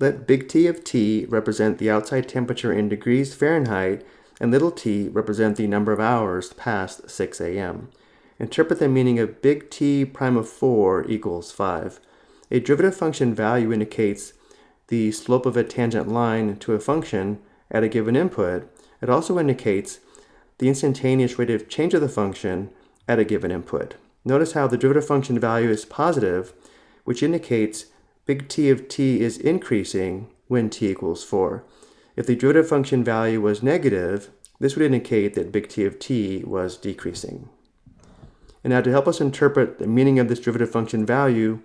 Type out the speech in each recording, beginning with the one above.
Let big T of T represent the outside temperature in degrees Fahrenheit and little t represent the number of hours past 6 a.m. Interpret the meaning of big T prime of 4 equals 5. A derivative function value indicates the slope of a tangent line to a function at a given input. It also indicates the instantaneous rate of change of the function at a given input. Notice how the derivative function value is positive, which indicates big T of t is increasing when t equals 4. If the derivative function value was negative, this would indicate that big T of t was decreasing. And now to help us interpret the meaning of this derivative function value,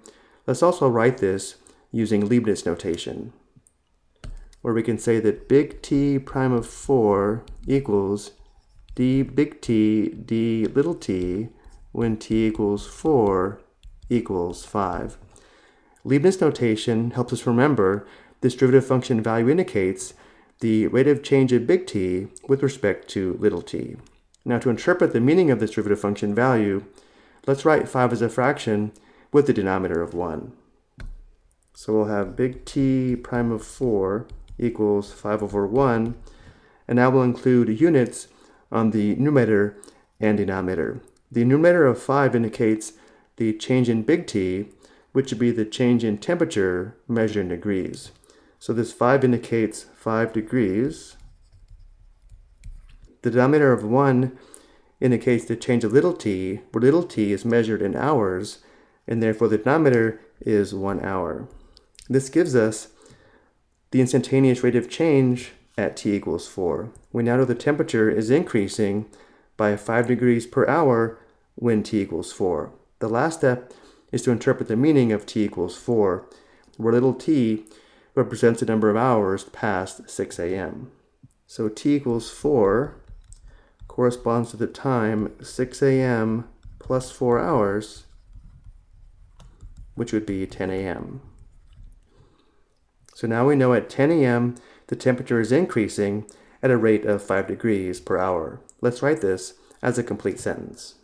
let's also write this using Leibniz notation, where we can say that big T prime of 4 equals d big T d little t when t equals 4 equals 5. Leibniz notation helps us remember this derivative function value indicates the rate of change of big T with respect to little t. Now to interpret the meaning of this derivative function value, let's write 5 as a fraction with the denominator of 1. So we'll have big T prime of 4 equals 5 over 1, and now we'll include units on the numerator and denominator. The numerator of 5 indicates the change in big T, which would be the change in temperature measured in degrees. So this 5 indicates 5 degrees. The denominator of 1 indicates the change of little t, where little t is measured in hours, and therefore the denominator is 1 hour. This gives us the instantaneous rate of change at t equals 4. We now know the temperature is increasing by 5 degrees per hour when t equals 4. The last step is to interpret the meaning of t equals 4, where little t represents the number of hours past 6 a.m. So t equals 4 corresponds to the time 6 a.m. plus 4 hours, which would be 10 a.m. So now we know at 10 a.m. the temperature is increasing at a rate of 5 degrees per hour. Let's write this as a complete sentence.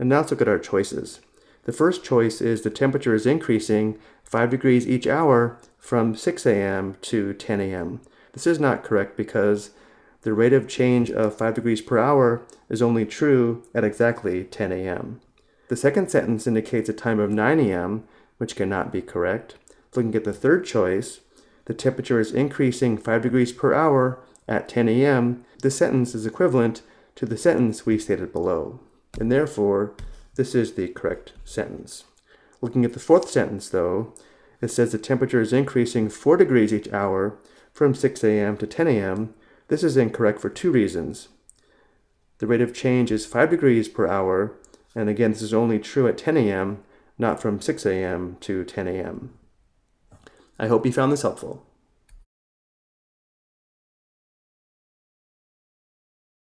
And now let's look at our choices. The first choice is the temperature is increasing 5 degrees each hour from 6 a.m. to 10 a.m. This is not correct because the rate of change of 5 degrees per hour is only true at exactly 10 a.m. The second sentence indicates a time of 9 a.m., which cannot be correct. Looking at the third choice, the temperature is increasing 5 degrees per hour at 10 a.m. This sentence is equivalent to the sentence we stated below and therefore this is the correct sentence. Looking at the fourth sentence though, it says the temperature is increasing 4 degrees each hour from 6 a.m. to 10 a.m. This is incorrect for two reasons. The rate of change is 5 degrees per hour, and again this is only true at 10 a.m., not from 6 a.m. to 10 a.m. I hope you found this helpful.